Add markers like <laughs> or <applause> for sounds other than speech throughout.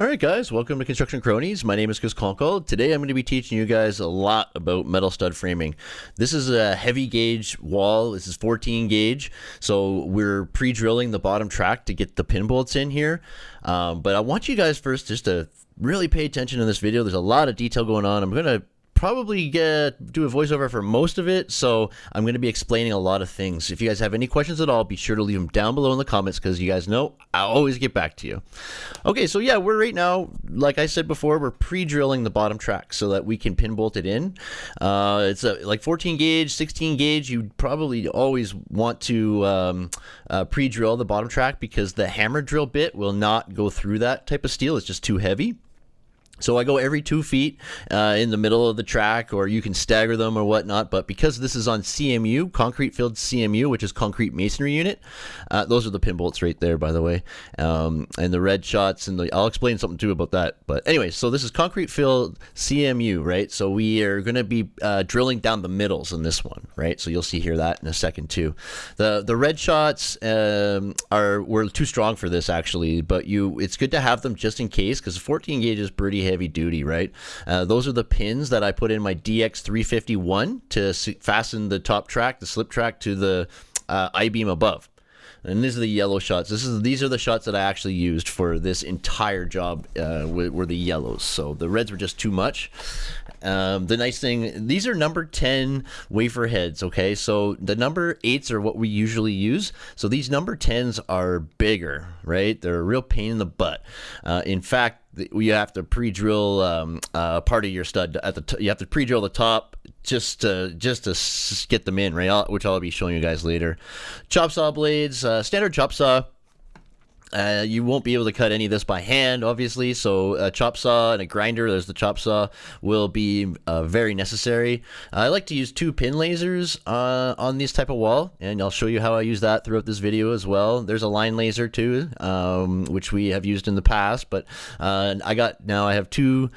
Alright guys, welcome to Construction Cronies. My name is Chris Conkle. Today I'm going to be teaching you guys a lot about metal stud framing. This is a heavy gauge wall. This is 14 gauge. So we're pre-drilling the bottom track to get the pin bolts in here. Um, but I want you guys first just to really pay attention in this video. There's a lot of detail going on. I'm going to probably get do a voiceover for most of it, so I'm going to be explaining a lot of things. If you guys have any questions at all, be sure to leave them down below in the comments because you guys know I always get back to you. Okay, so yeah, we're right now, like I said before, we're pre-drilling the bottom track so that we can pin bolt it in. Uh, it's a, like 14 gauge, 16 gauge. You probably always want to um, uh, pre-drill the bottom track because the hammer drill bit will not go through that type of steel. It's just too heavy. So I go every two feet uh, in the middle of the track, or you can stagger them or whatnot. But because this is on CMU, concrete filled CMU, which is concrete masonry unit, uh, those are the pin bolts right there, by the way, um, and the red shots. And the, I'll explain something too about that. But anyway, so this is concrete filled CMU, right? So we are going to be uh, drilling down the middles in this one, right? So you'll see here that in a second too. The the red shots um, are were too strong for this actually, but you it's good to have them just in case because 14 gauge is pretty heavy duty, right? Uh, those are the pins that I put in my DX351 to fasten the top track, the slip track to the uh, I-beam above. And these are the yellow shots. This is these are the shots that I actually used for this entire job. Uh, were the yellows. So the reds were just too much. Um, the nice thing, these are number 10 wafer heads, okay? So the number 8s are what we usually use. So these number 10s are bigger, right? They're a real pain in the butt. Uh, in fact, you have to pre-drill um, uh, part of your stud at the you have to pre-drill the top just to just to get them in right I'll, which I'll be showing you guys later chop saw blades uh, standard chop saw uh, you won't be able to cut any of this by hand, obviously. So a chop saw and a grinder, there's the chop saw, will be uh, very necessary. I like to use two pin lasers uh, on this type of wall, and I'll show you how I use that throughout this video as well. There's a line laser too, um, which we have used in the past, but uh, I got now I have two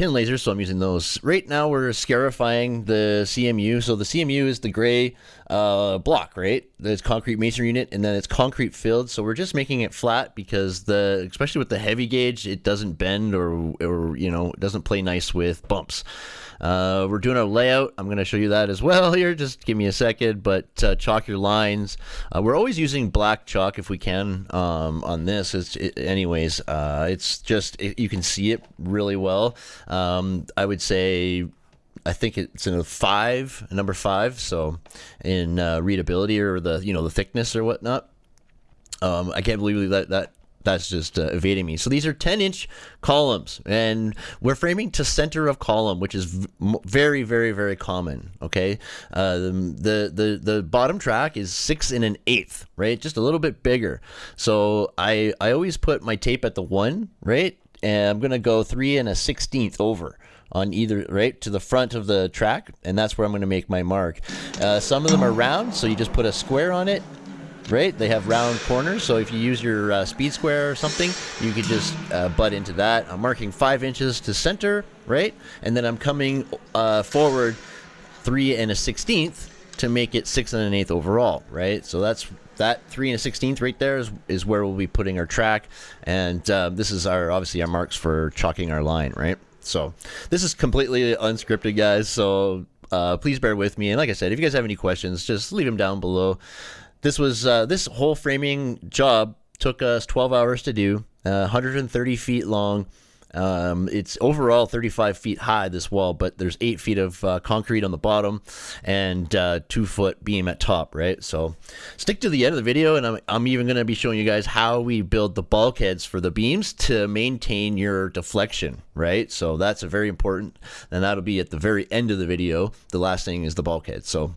pin lasers, so I'm using those. Right now we're scarifying the CMU. So the CMU is the gray uh, block, right? There's concrete masonry unit, and then it's concrete filled. So we're just making it flat because the, especially with the heavy gauge, it doesn't bend or, or you know, it doesn't play nice with bumps. Uh, we're doing our layout. I'm going to show you that as well <laughs> here. Just give me a second. But uh, chalk your lines. Uh, we're always using black chalk if we can um, on this. It's, it, anyways, uh, it's just it, you can see it really well. Um, I would say I think it's in a five, number five. So in uh, readability or the you know the thickness or whatnot. Um, I can't believe that that that's just uh, evading me. So these are 10 inch columns and we're framing to center of column, which is very, very, very common. Okay. Uh, the, the, the bottom track is six and an eighth, right? Just a little bit bigger. So I, I always put my tape at the one, right? And I'm going to go three and a 16th over on either right to the front of the track and that's where I'm going to make my mark uh, some of them are round so you just put a square on it right? They have round corners, so if you use your uh, speed square or something, you could just uh, butt into that. I'm marking five inches to center, right? And then I'm coming uh, forward three and a sixteenth to make it six and an eighth overall, right? So that's that three and a sixteenth right there is, is where we'll be putting our track, and uh, this is our obviously our marks for chalking our line, right? So this is completely unscripted, guys. So uh, please bear with me. And like I said, if you guys have any questions, just leave them down below. This was uh, this whole framing job took us 12 hours to do, uh, 130 feet long. Um, it's overall 35 feet high, this wall, but there's eight feet of uh, concrete on the bottom and uh, two foot beam at top, right? So stick to the end of the video, and I'm, I'm even going to be showing you guys how we build the bulkheads for the beams to maintain your deflection, right? So that's a very important, and that'll be at the very end of the video. The last thing is the bulkhead. So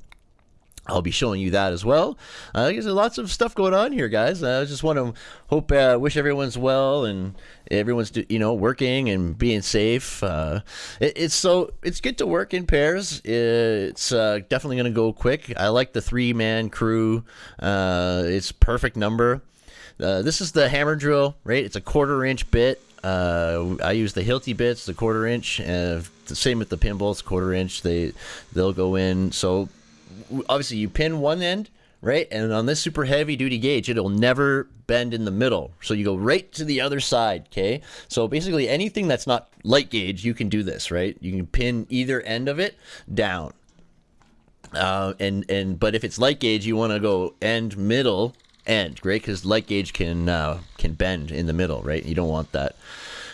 I'll be showing you that as well. Uh, there's lots of stuff going on here, guys. I just want to hope, uh, wish everyone's well and everyone's you know working and being safe. Uh, it, it's so it's good to work in pairs. It's uh, definitely going to go quick. I like the three man crew. Uh, it's perfect number. Uh, this is the hammer drill, right? It's a quarter inch bit. I use the Hilti bits, the quarter inch. the same with the pin bolts, quarter inch. They they'll go in. So obviously you pin one end right? And on this super heavy duty gauge, it'll never bend in the middle. So you go right to the other side, okay? So basically anything that's not light gauge, you can do this, right? You can pin either end of it down. Uh, and and but if it's light gauge, you want to go end middle end, right? Because light gauge can uh, can bend in the middle, right? You don't want that.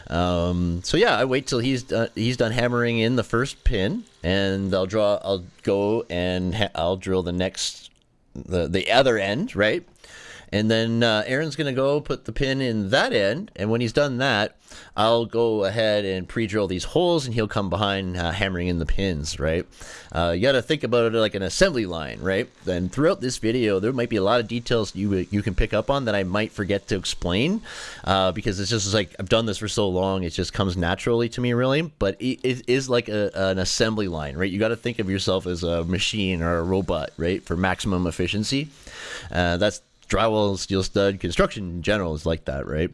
Um, so yeah, I wait till he's uh, he's done hammering in the first pin, and I'll draw. I'll go and I'll drill the next the the other end, right? And then uh, Aaron's going to go put the pin in that end. And when he's done that, I'll go ahead and pre-drill these holes and he'll come behind uh, hammering in the pins, right? Uh, you got to think about it like an assembly line, right? Then throughout this video, there might be a lot of details you you can pick up on that I might forget to explain uh, because it's just like I've done this for so long, it just comes naturally to me, really. But it, it is like a, an assembly line, right? You got to think of yourself as a machine or a robot, right? For maximum efficiency. Uh, that's drywall, steel stud, construction in general is like that, right?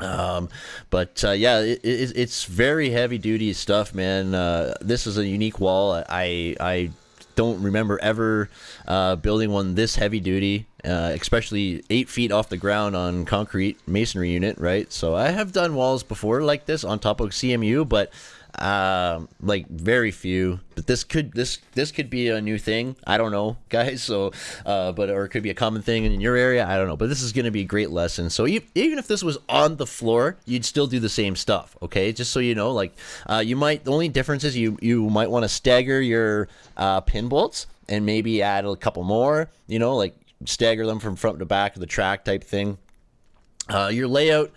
Um, but uh, yeah, it, it, it's very heavy duty stuff, man. Uh, this is a unique wall. I I don't remember ever uh, building one this heavy duty, uh, especially eight feet off the ground on concrete masonry unit, right? So I have done walls before like this on top of CMU, but um, like very few. But this could this this could be a new thing. I don't know, <laughs> guys. So, uh, but or it could be a common thing in your area. I don't know. But this is going to be a great lesson. So even if this was on the floor, you'd still do the same stuff. Okay, just so you know, like uh, you might. The only difference is you you might want to stagger your uh, pin bolts and maybe add a couple more. You know, like stagger them from front to back of the track type thing. Uh, your layout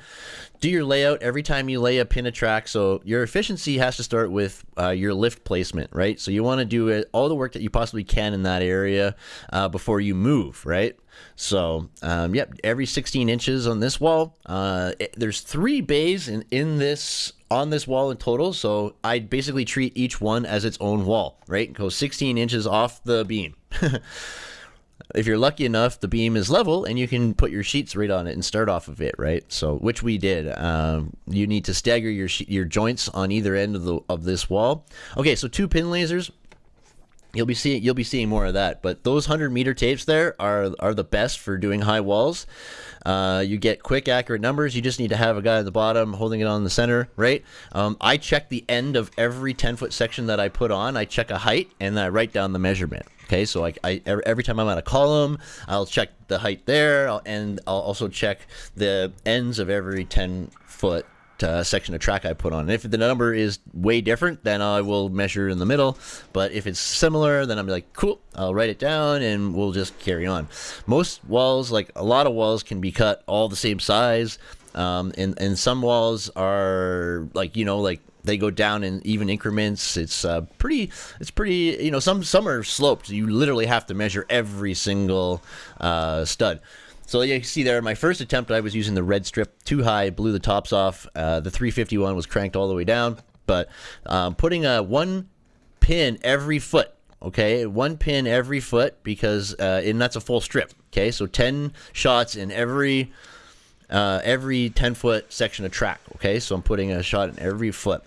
do your layout every time you lay a pin a track. So your efficiency has to start with uh, your lift placement, right? So you want to do it, all the work that you possibly can in that area uh, before you move, right? So, um, yep, every 16 inches on this wall. Uh, it, there's three bays in, in this on this wall in total. So I basically treat each one as its own wall, right? Go 16 inches off the beam. <laughs> if you're lucky enough, the beam is level and you can put your sheets right on it and start off of it, right? So, which we did. Um, you need to stagger your your joints on either end of the of this wall. Okay, so two pin lasers. You'll be seeing you'll be seeing more of that, but those hundred meter tapes there are are the best for doing high walls. Uh, you get quick, accurate numbers. You just need to have a guy at the bottom holding it on the center, right? Um, I check the end of every 10 foot section that I put on. I check a height and I write down the measurement. Okay, so I, I, every time I'm at a column, I'll check the height there, and I'll also check the ends of every 10 foot uh, section of track I put on. And if the number is way different, then I will measure in the middle. But if it's similar, then I'm like, cool, I'll write it down and we'll just carry on. Most walls, like a lot of walls, can be cut all the same size. Um, and, and some walls are like, you know, like they go down in even increments. It's uh, pretty. It's pretty. You know, some some are sloped. You literally have to measure every single uh, stud. So you see there, my first attempt, I was using the red strip too high, blew the tops off. Uh, the 351 was cranked all the way down, but um, putting a one pin every foot. Okay, one pin every foot because uh, and that's a full strip. Okay, so 10 shots in every uh, every 10 foot section of track. Okay, so I'm putting a shot in every foot.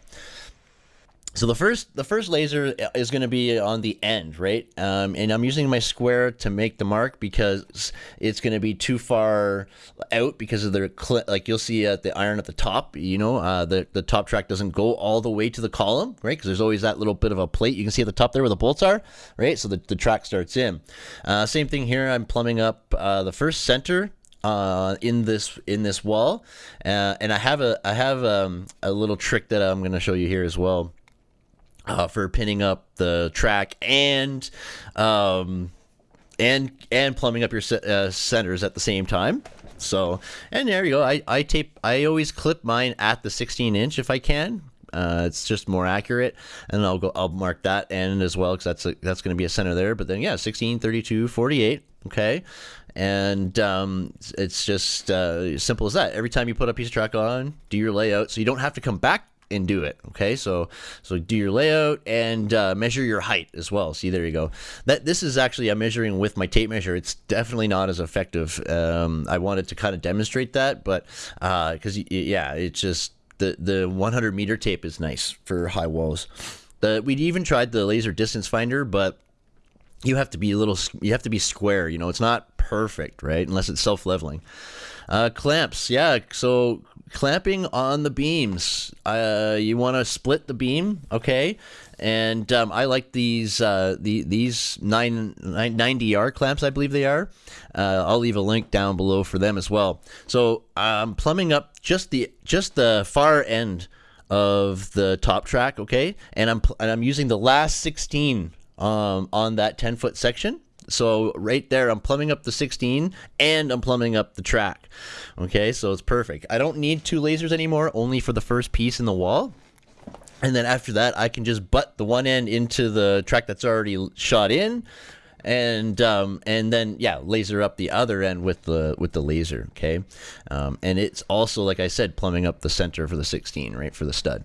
So the first the first laser is going to be on the end, right? Um, and I'm using my square to make the mark because it's going to be too far out because of the like you'll see at the iron at the top. You know, uh, the the top track doesn't go all the way to the column, right? Because there's always that little bit of a plate you can see at the top there where the bolts are, right? So the, the track starts in. Uh, same thing here. I'm plumbing up uh, the first center uh, in this in this wall, uh, and I have a I have um, a little trick that I'm going to show you here as well uh, for pinning up the track and um, and and plumbing up your uh, centers at the same time. So and there you go. I, I tape. I always clip mine at the 16 inch if I can. Uh, it's just more accurate, and I'll go. I'll mark that end as well because that's a, that's going to be a center there. But then yeah, 16, 32, 48. Okay, and um, it's just uh, simple as that. Every time you put a piece of track on, do your layout, so you don't have to come back and do it. Okay, so so do your layout and uh, measure your height as well. See, there you go. That this is actually I'm measuring with my tape measure. It's definitely not as effective. Um, I wanted to kind of demonstrate that, but because uh, yeah, it's just the the 100 meter tape is nice for high walls. The, we even tried the laser distance finder, but you have to be a little you have to be square you know it's not perfect right unless it's self-leveling. Uh, clamps yeah so clamping on the beams uh, you want to split the beam okay? And um, I like these uh, the these 9, 90R clamps I believe they are. Uh, I'll leave a link down below for them as well. So I'm plumbing up just the just the far end of the top track okay? And I'm and I'm using the last 16 um, on that 10 foot section. So right there, I'm plumbing up the 16 and I'm plumbing up the track. Okay, so it's perfect. I don't need two lasers anymore, only for the first piece in the wall. And then after that, I can just butt the one end into the track that's already shot in, and um, and then yeah, laser up the other end with the with the laser. Okay, um, and it's also like I said, plumbing up the center for the 16, right for the stud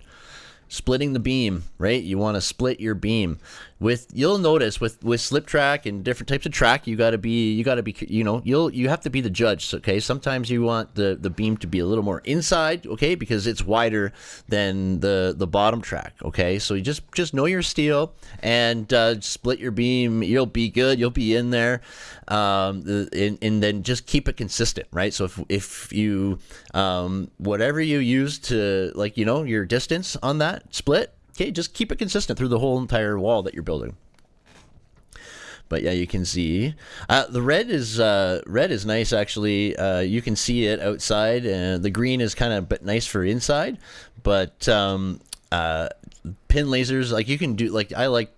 splitting the beam, right? You want to split your beam with you'll notice with with slip track and different types of track you got to be you got to be you know you'll you have to be the judge okay? Sometimes you want the the beam to be a little more inside okay? Because it's wider than the the bottom track okay? So you just just know your steel and uh, split your beam. You'll be good. You'll be in there. Um, and, and then just keep it consistent right? So if if you um, whatever you use to like you know your distance on that split Okay, just keep it consistent through the whole entire wall that you're building. But yeah, you can see uh, the red is uh, red is nice actually. Uh, you can see it outside, and the green is kind of but nice for inside. But um, uh, pin lasers, like you can do, like I like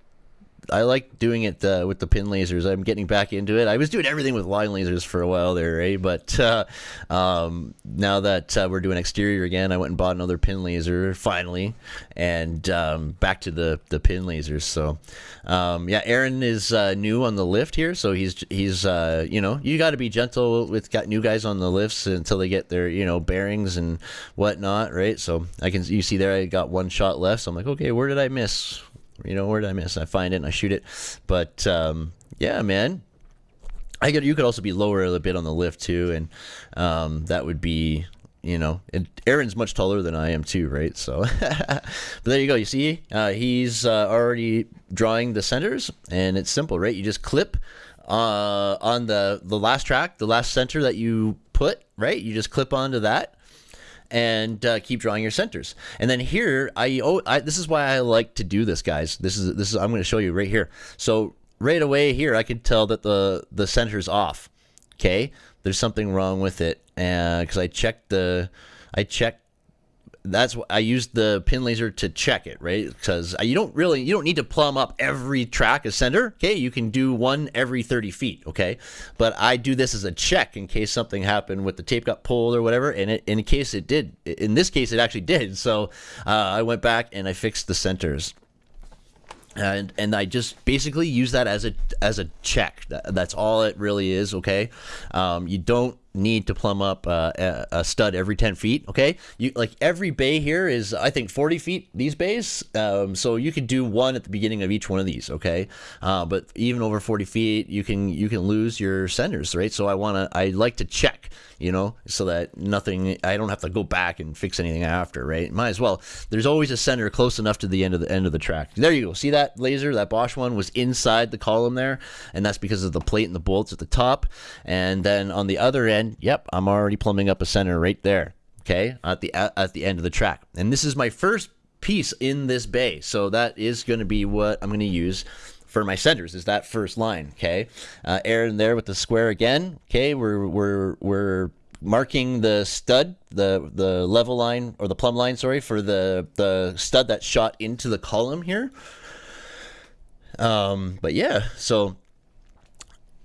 I like doing it uh, with the pin lasers. I'm getting back into it. I was doing everything with line lasers for a while there, eh? But uh, um, now that uh, we're doing exterior again, I went and bought another pin laser finally, and um, back to the the pin lasers. So um, yeah, Aaron is uh, new on the lift here, so he's he's uh, you know you got to be gentle with got new guys on the lifts until they get their you know bearings and whatnot, right? So I can you see there I got one shot left. So I'm like, okay, where did I miss? You know, where did I miss? I find it and I shoot it. But um, yeah, man. I could. You could also be lower a bit on the lift too, and um, that would be you know, and Aaron's much taller than I am too, right? So, <laughs> but there you go. You see, uh, he's uh, already drawing the centers, and it's simple, right? You just clip uh, on the the last track, the last center that you put, right? You just clip onto that, and uh, keep drawing your centers. And then here, I, oh, I this is why I like to do this, guys. This is this is I'm going to show you right here. So right away here, I could tell that the the center's off. Okay, there's something wrong with it, and because uh, I checked the I checked that's what I used the pin laser to check it, right? Because you don't really, you don't need to plumb up every track as center. Okay, you can do one every 30 feet. Okay, but I do this as a check in case something happened with the tape got pulled or whatever. And it, in case it did, in this case, it actually did. So uh, I went back and I fixed the centers and and I just basically use that as a as a check. That, that's all it really is. Okay, um, you don't need to plumb up uh, a, stud every 10 feet okay? You like every bay here is i think 40 feet these bays. Um, so you could do one at the beginning of each one of these okay? Uh, but even over 40 feet you can you can lose your centers right? So i want to i like to check you know so that nothing i don't have to go back and fix anything after right? Might as well. There's always a center close enough to the end of the end of the track. There you go. See that laser that bosch one was inside the column there and that's because of the plate and the bolts at the top. And then on the other end yep, I'm already plumbing up a center right there. Okay, at the at the end of the track, and this is my first piece in this bay, so that is going to be what I'm going to use for my centers is that first line okay? Uh, Aaron there with the square again okay? We're we're we're marking the stud the the level line or the plumb line sorry for the the stud that shot into the column here. Um but yeah so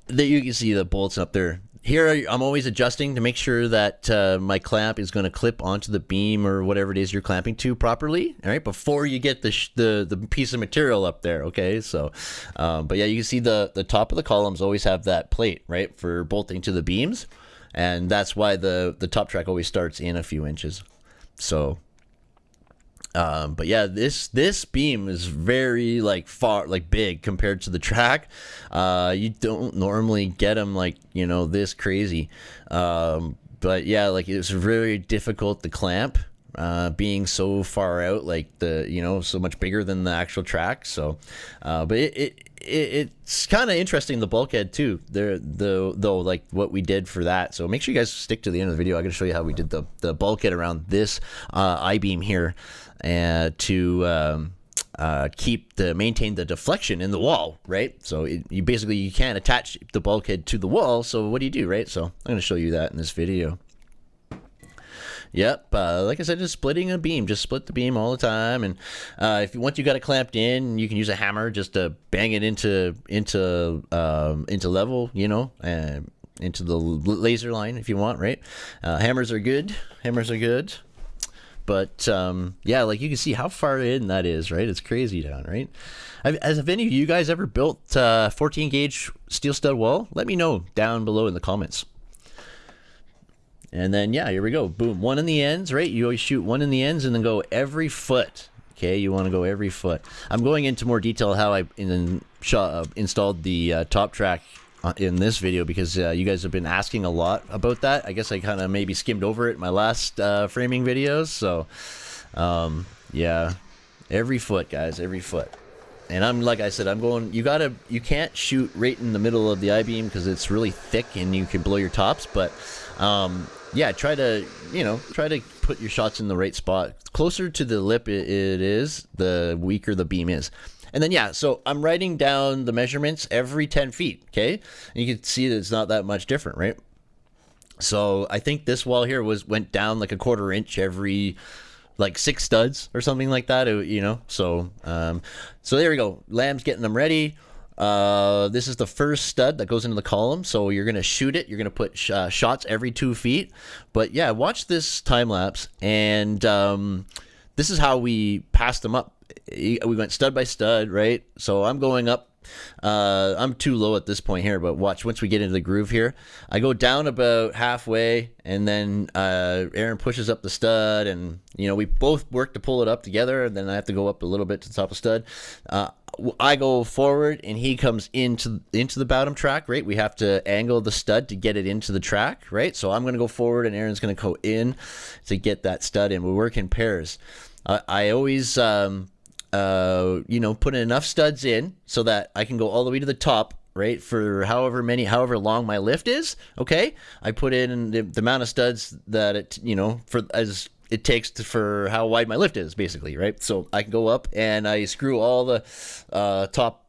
that you can see the bolts up there here I'm always adjusting to make sure that uh, my clamp is going to clip onto the beam or whatever it is you're clamping to properly. All right, before you get the the, the piece of material up there. Okay, so um, but yeah, you can see the the top of the columns always have that plate right for bolting to the beams, and that's why the the top track always starts in a few inches. So um, but yeah, this this beam is very like far like big compared to the track. Uh, you don't normally get them like you know this crazy. Um, but yeah, like it's very difficult to clamp. Uh, being so far out, like the you know, so much bigger than the actual track. So, uh, but it, it it, it's kind of interesting the bulkhead too. There, the though like what we did for that. So make sure you guys stick to the end of the video. I'm gonna show you how we did the the bulkhead around this uh, I beam here, uh, to. Um, uh, keep the maintain the deflection in the wall, right? So it, you basically you can't attach the bulkhead to the wall. So what do you do, right? So I'm going to show you that in this video. Yep, uh, like I said, just splitting a beam. Just split the beam all the time, and uh, if you, once you got it clamped in, you can use a hammer just to bang it into into um, into level, you know, and into the laser line if you want, right? Uh, hammers are good. Hammers are good. But um, yeah, like you can see how far in that is, right? It's crazy down, right? Has have any of you guys ever built uh, 14 gauge steel stud wall? Let me know down below in the comments. And then, yeah, here we go. Boom. One in the ends, right? You always shoot one in the ends and then go every foot. Okay, you want to go every foot. I'm going into more detail how I in, uh, installed the uh, top track in this video because uh, you guys have been asking a lot about that. I guess I kind of maybe skimmed over it in my last uh, framing videos. So, um, yeah, every foot, guys, every foot. And I'm like I said, I'm going. You gotta, you can't shoot right in the middle of the I beam because it's really thick and you can blow your tops. But um, yeah, try to, you know, try to put your shots in the right spot. Closer to the lip it, it is, the weaker the beam is. And then, yeah, so I'm writing down the measurements every 10 feet, okay? And you can see that it's not that much different, right? So I think this wall here was went down like a quarter inch every like six studs or something like that, you know? So, um, so there we go. Lam's getting them ready. Uh, this is the first stud that goes into the column. So you're going to shoot it. You're going to put sh uh, shots every two feet. But yeah, watch this time lapse. And um, this is how we pass them up we went stud by stud, right? So I'm going up. Uh, I'm too low at this point here, but watch once we get into the groove here. I go down about halfway, and then uh, Aaron pushes up the stud, and you know we both work to pull it up together. And then I have to go up a little bit to the top of stud. Uh, I go forward, and he comes into into the bottom track. Right, we have to angle the stud to get it into the track. Right, so I'm going to go forward, and Aaron's going to go in to get that stud in. We work in pairs. I always um, uh, you know, put enough studs in so that I can go all the way to the top, right? For however many, however long my lift is. Okay, I put in the, the amount of studs that it, you know, for as it takes to, for how wide my lift is, basically, right? So I can go up and I screw all the uh, top.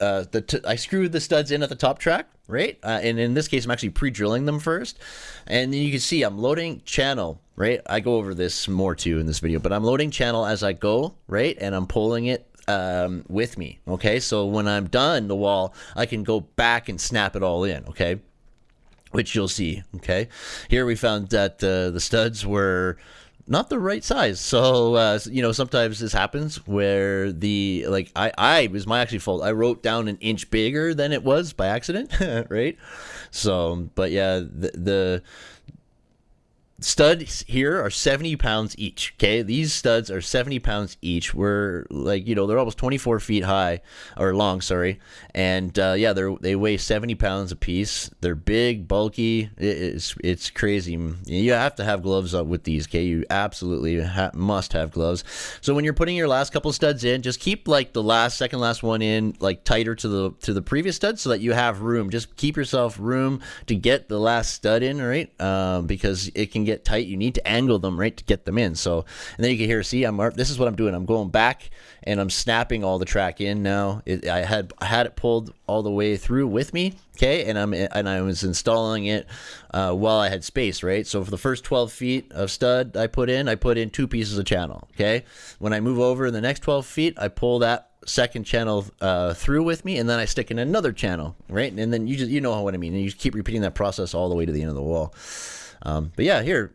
Uh, the I screw the studs in at the top track, right? Uh, and in this case, I'm actually pre-drilling them first. And then you can see I'm loading channel, right? I go over this more too in this video, but I'm loading channel as I go, right? And I'm pulling it um, with me, okay? So when I'm done the wall, I can go back and snap it all in, okay? Which you'll see, okay? Here we found that uh, the studs were not the right size. So uh, you know, sometimes this happens where the like I I was my actually fault. I wrote down an inch bigger than it was by accident, <laughs> right? So, but yeah, the, the studs here are 70 pounds each okay? These studs are 70 pounds each. We're like you know they're almost 24 feet high or long sorry. And uh, yeah they're they weigh 70 pounds a piece they're big bulky. It's it's crazy. You have to have gloves up with these okay? You absolutely ha must have gloves. So when you're putting your last couple studs in just keep like the last second last one in like tighter to the to the previous stud so that you have room. Just keep yourself room to get the last stud in right? Um, because it can get get tight, you need to angle them right to get them in. So, and then you can hear, see, I'm this is what I'm doing. I'm going back and I'm snapping all the track in now. It, I had I had it pulled all the way through with me, okay, and I'm and I was installing it uh, while I had space, right. So for the first 12 feet of stud I put in, I put in two pieces of channel, okay. When I move over in the next 12 feet, I pull that second channel uh, through with me, and then I stick in another channel, right? And then you just you know what I mean, and you keep repeating that process all the way to the end of the wall. Um, but yeah, here,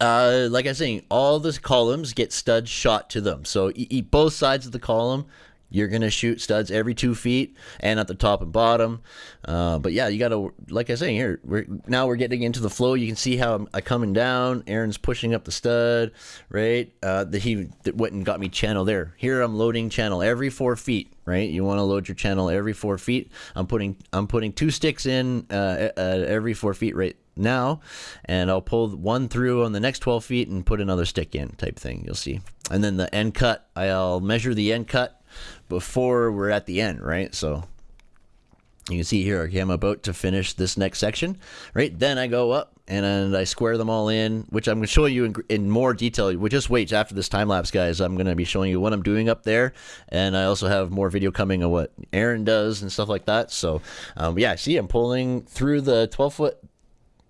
uh, like I was saying, all the columns get studs shot to them. So eat both sides of the column. You're gonna shoot studs every two feet and at the top and bottom. Uh, but yeah, you gotta, like I was saying here, we're now we're getting into the flow. You can see how I'm, I'm coming down. Aaron's pushing up the stud, right? Uh, the, he that went and got me channel there. Here I'm loading channel every four feet, right? You want to load your channel every four feet. I'm putting I'm putting two sticks in uh, every four feet right now and I'll pull one through on the next 12 feet and put another stick in type thing you'll see and then the end cut I'll measure the end cut before we're at the end, right? So you can see here, okay, I'm about to finish this next section, right? Then I go up and, I square them all in, which I'm going to show you in, in more detail. We just wait after this time lapse, guys. I'm going to be showing you what I'm doing up there, and I also have more video coming of what Aaron does and stuff like that. So, um, yeah, see, I'm pulling through the 12 foot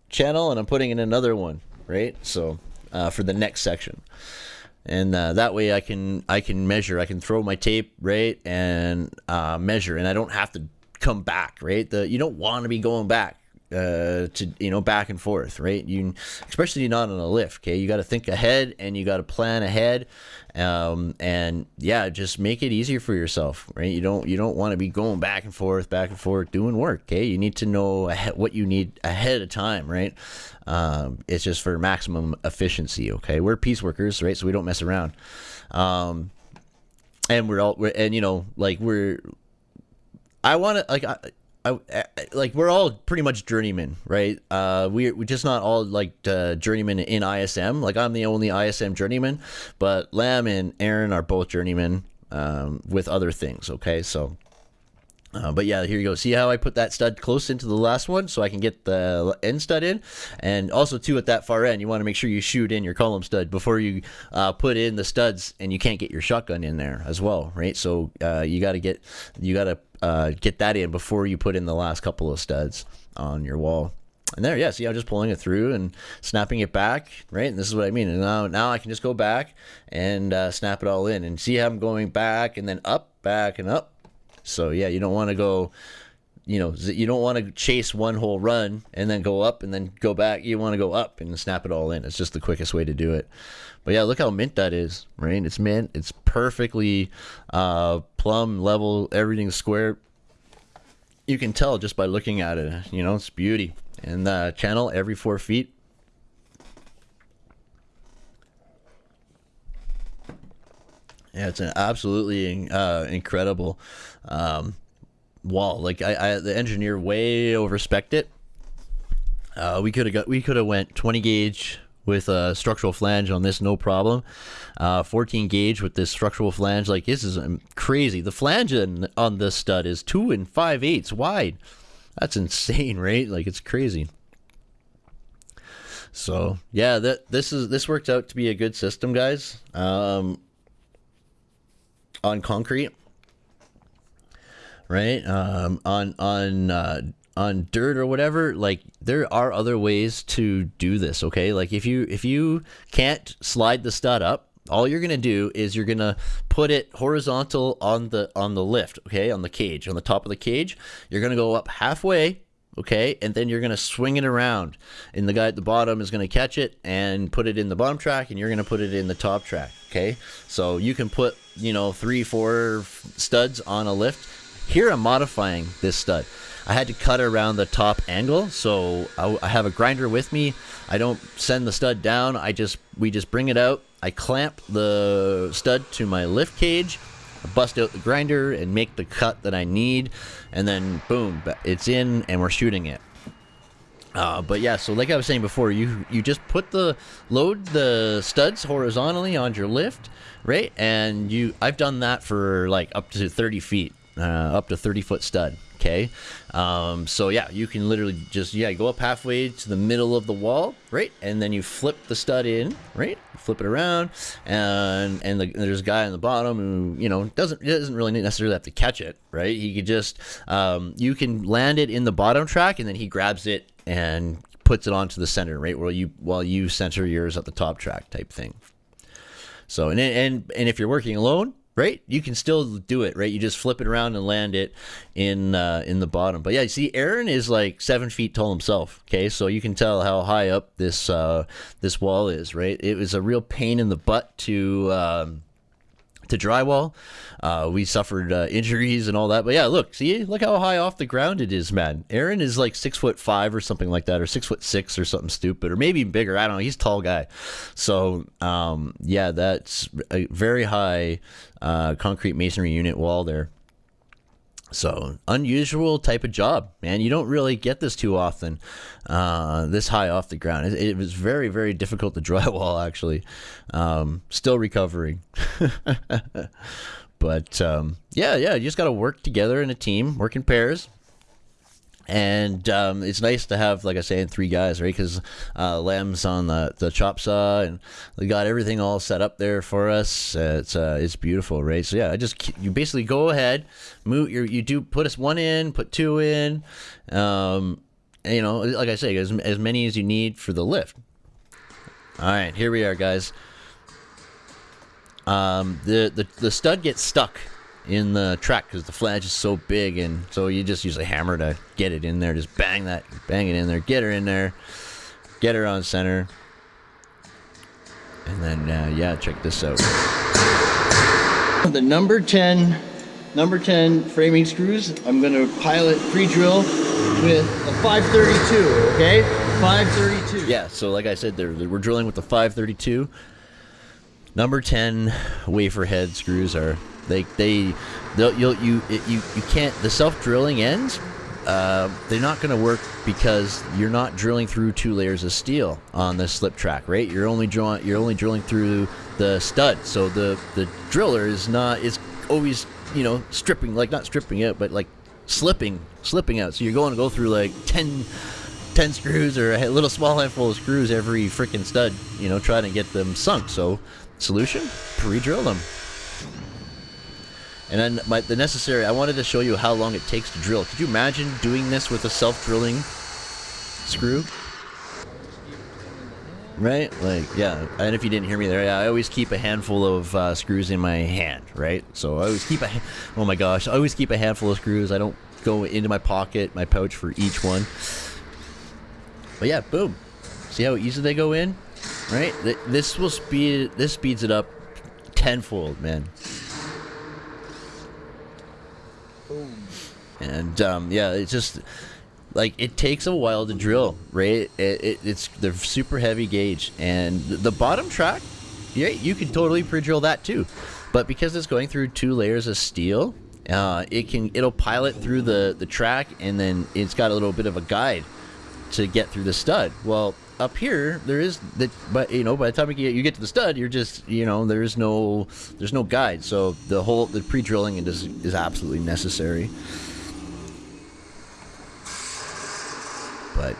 channel and I'm putting in another one, right? So, uh, for the next section and uh, that way I can I can measure. I can throw my tape right and uh, measure, and I don't have to come back, right? The you don't want to be going back uh, to you know back and forth, right? You especially not on a lift. Okay, you got to think ahead and you got to plan ahead, um, and yeah, just make it easier for yourself, right? You don't you don't want to be going back and forth, back and forth doing work. Okay, you need to know what you need ahead of time, right? Um, it's just for maximum efficiency. Okay, we're piece workers, right? So we don't mess around. Um, and we're all we're, and you know like we're I want to like I, I, I, like we're all pretty much journeymen, right? Uh, we we just not all like uh, journeymen in ISM. Like I'm the only ISM journeyman, but Lam and Aaron are both journeymen um, with other things. Okay, so uh, but yeah, here you go. See how I put that stud close into the last one so I can get the end stud in? And also, too, at that far end, you want to make sure you shoot in your column stud before you uh, put in the studs and you can't get your shotgun in there as well, right? So uh, you got to get you got to uh, get that in before you put in the last couple of studs on your wall. And there, yeah, see, I'm just pulling it through and snapping it back, right? And this is what I mean. And now, now I can just go back and uh, snap it all in and see how I'm going back and then up, back and up, so yeah, you don't want to go, you know, you don't want to chase one whole run and then go up and then go back. You want to go up and snap it all in. It's just the quickest way to do it. But yeah, look how mint that is, right? It's mint. It's perfectly uh, level. Everything's square. You can tell just by looking at it. You know, it's beauty. And the channel every four feet Yeah, it's an absolutely uh, incredible um, wall. Like I, I, the engineer way overspec it. Uh, we could have got we could have went 20 gauge with a structural flange on this, no problem. Uh, 14 gauge with this structural flange, like this is um, crazy. The flange on this stud is two and five eighths wide. That's insane, <laughs> right? Like it's crazy. So yeah, that this is this worked out to be a good system, guys. Um, on concrete, right? Um, on on uh, on dirt or whatever. Like there are other ways to do this. Okay, like if you if you can't slide the stud up, all you're gonna do is you're gonna put it horizontal on the on the lift. Okay, on the cage, on the top of the cage. You're gonna go up halfway okay and then you're going to swing it around and the guy at the bottom is going to catch it and put it in the bottom track and you're going to put it in the top track okay so you can put you know three four studs on a lift here i'm modifying this stud. I had to cut around the top angle so I, I have a grinder with me. I don't send the stud down. I just we just bring it out. I clamp the stud to my lift cage bust out the grinder and make the cut that I need, and then boom, it's in and we're shooting it. Uh, but yeah, so like I was saying before, you you just put the load the studs horizontally on your lift, right? And you I've done that for like up to 30 feet, uh, up to 30 foot stud. Okay, um, so yeah, you can literally just yeah go up halfway to the middle of the wall, right, and then you flip the stud in, right, flip it around, and and the, there's a guy on the bottom who you know doesn't doesn't really necessarily have to catch it, right? He could just um, you can land it in the bottom track, and then he grabs it and puts it onto the center, right, while you while you center yours at the top track type thing. So and and and if you're working alone, right? You can still do it, right? You just flip it around and land it in uh, in the bottom. But yeah, you see, Aaron is like seven feet tall himself. Okay, so you can tell how high up this uh, this wall is, right? It was a real pain in the butt to. Um, to drywall. Uh, we suffered uh, injuries and all that. But yeah, look, see, look how high off the ground it is, man. Aaron is like six foot five or something like that, or six foot six or something stupid, or maybe bigger. I don't know. He's tall guy. So um, yeah, that's a very high uh, concrete masonry unit wall there. So unusual type of job, man. You don't really get this too often, uh, this high off the ground. It, it, was very, very difficult to <laughs> drywall. Actually, um, still recovering. <laughs> But um, yeah, yeah, you just got to work together in a team, work in pairs. And um, it's nice to have, like I say, three guys, right? Because uh, Lem's on the, the chop saw, and we got everything all set up there for us. It's uh, it's beautiful, right? So yeah, I just you basically go ahead, move. You you do put us one in, put two in, um, and, you know, like I say, as as many as you need for the lift. All right, here we are, guys. Um, the, the the stud gets stuck in the track because the flange is so big, and so you just use a hammer to get it in there. Just bang that, bang it in there, get her in there, get her on center, and then uh, yeah, check this out. The number ten, number ten framing screws. I'm gonna pilot pre-drill with a 532. Okay, 532. Yeah. So like I said, there we're drilling with the 532. Number 10 wafer head screws are they they you'll, you you you can't the self drilling ends. Uh, they're not going to work because you're not drilling through two layers of steel on the slip track, right? You're only drawing you're only drilling through the stud. So the the driller is not is always you know stripping like not stripping it, but like slipping slipping out. So you're going to go through like 10, 10 screws or a little small handful of screws every freaking stud, you know, trying to get them sunk. So Solution? Pre-drill them. And then my, the necessary, I wanted to show you how long it takes to drill. Could you imagine doing this with a self-drilling screw? Right? Like, yeah. And if you didn't hear me there, yeah, I always keep a handful of uh, screws in my hand, right? So I always keep a, oh my gosh, I always keep a handful of screws. I don't go into my pocket, my pouch for each one. But yeah, boom. See how easy they go in? Right? This will speed this speeds it up tenfold, man. Boom. And um, yeah, it's just like it takes a while to drill, right? It, it, it's the super heavy gauge, and the, the bottom track, yeah, you can totally pre-drill that too. But because it's going through two layers of steel, uh, it can it'll pilot through the the track, and then it's got a little bit of a guide to get through the stud. Well, up here there is that but you know by the time you get, you get to the stud you're just you know there's no there's no guide. So the whole the pre-drilling is is absolutely necessary. But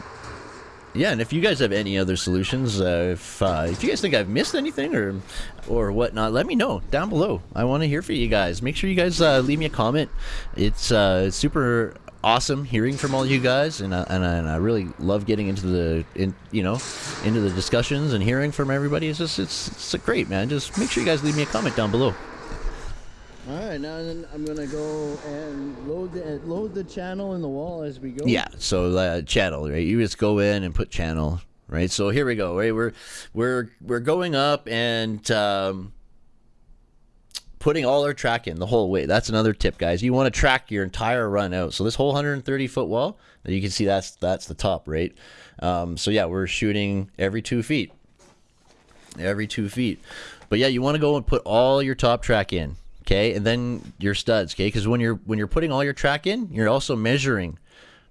yeah and if you guys have any other solutions uh, if uh, if you guys think I've missed anything or or whatnot let me know down below. I want to hear from you guys. Make sure you guys uh, leave me a comment. It's uh, super awesome hearing from all you guys, and I, and I, and I really love getting into the in, you know into the discussions and hearing from everybody. It's just it's it's great, man. Just make sure you guys leave me a comment down below. All right, now I'm gonna go and load the load the channel in the wall as we go. Yeah, so uh, channel, right? You just go in and put channel, right? So here we go, right? We're we're we're going up and. Um, putting all our track in the whole way. That's another tip, guys. You want to track your entire run out. So this whole 130 foot wall, you can see that's that's the top, right? Um, so yeah, we're shooting every two feet, every two feet. But yeah, you want to go and put all your top track in, okay, and then your studs, okay, because when you're when you're putting all your track in, you're also measuring.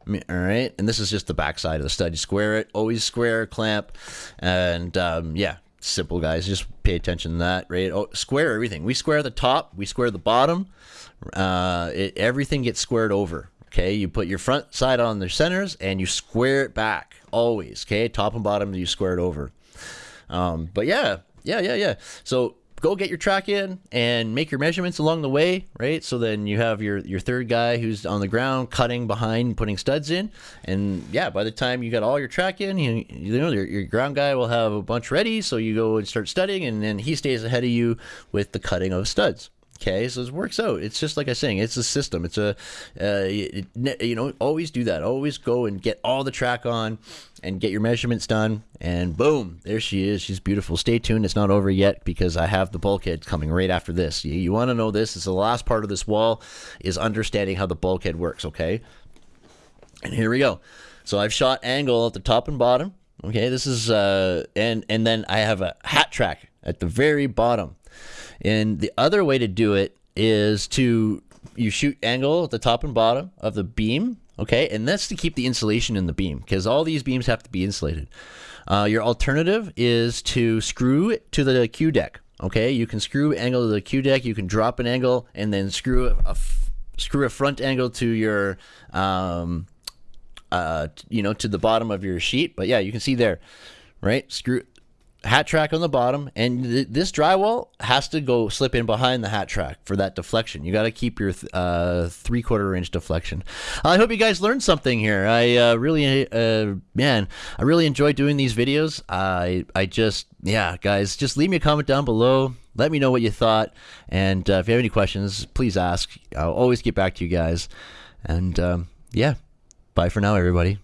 All right, and this is just the back side of the stud. You square it, always square clamp, and um, yeah, simple guys just pay attention to that right? Oh, square everything. We square the top we square the bottom. Uh, it, everything gets squared over okay? You put your front side on the centers and you square it back always okay? Top and bottom you square it over. Um, but yeah yeah yeah yeah. So go get your track in and make your measurements along the way, right? So then you have your your third guy who's on the ground cutting behind, putting studs in, and yeah, by the time you got all your track in, you, you know your, your ground guy will have a bunch ready. So you go and start studying, and then he stays ahead of you with the cutting of studs. Okay, so it works out. It's just like I was saying, it's a system. It's a, uh, it, you know, always do that. Always go and get all the track on and get your measurements done. And boom, there she is. She's beautiful. Stay tuned. It's not over yet because I have the bulkhead coming right after this. You, you want to know this? It's the last part of this wall is understanding how the bulkhead works, okay? And here we go. So I've shot angle at the top and bottom. Okay, this is, uh, and, and then I have a hat track at the very bottom. And the other way to do it is to you shoot angle at the top and bottom of the beam, okay? And that's to keep the insulation in the beam because all these beams have to be insulated. Uh, your alternative is to screw it to the Q deck, Okay, you can screw angle to the Q deck. You can drop an angle and then screw a, screw a front angle to your um, uh, you know, to the bottom of your sheet. But yeah, you can see there, right? Screw hat track on the bottom, and th- this drywall has to go slip in behind the hat track for that deflection. You got to keep your th- uh, three quarter inch deflection. I hope you guys learned something here. I uh, really, uh, man, I really enjoy doing these videos. I, I just, yeah, guys, just leave me a comment down below. Let me know what you thought, and uh, if you have any questions, please ask. I'll always get back to you guys. And um, yeah, bye for now, everybody.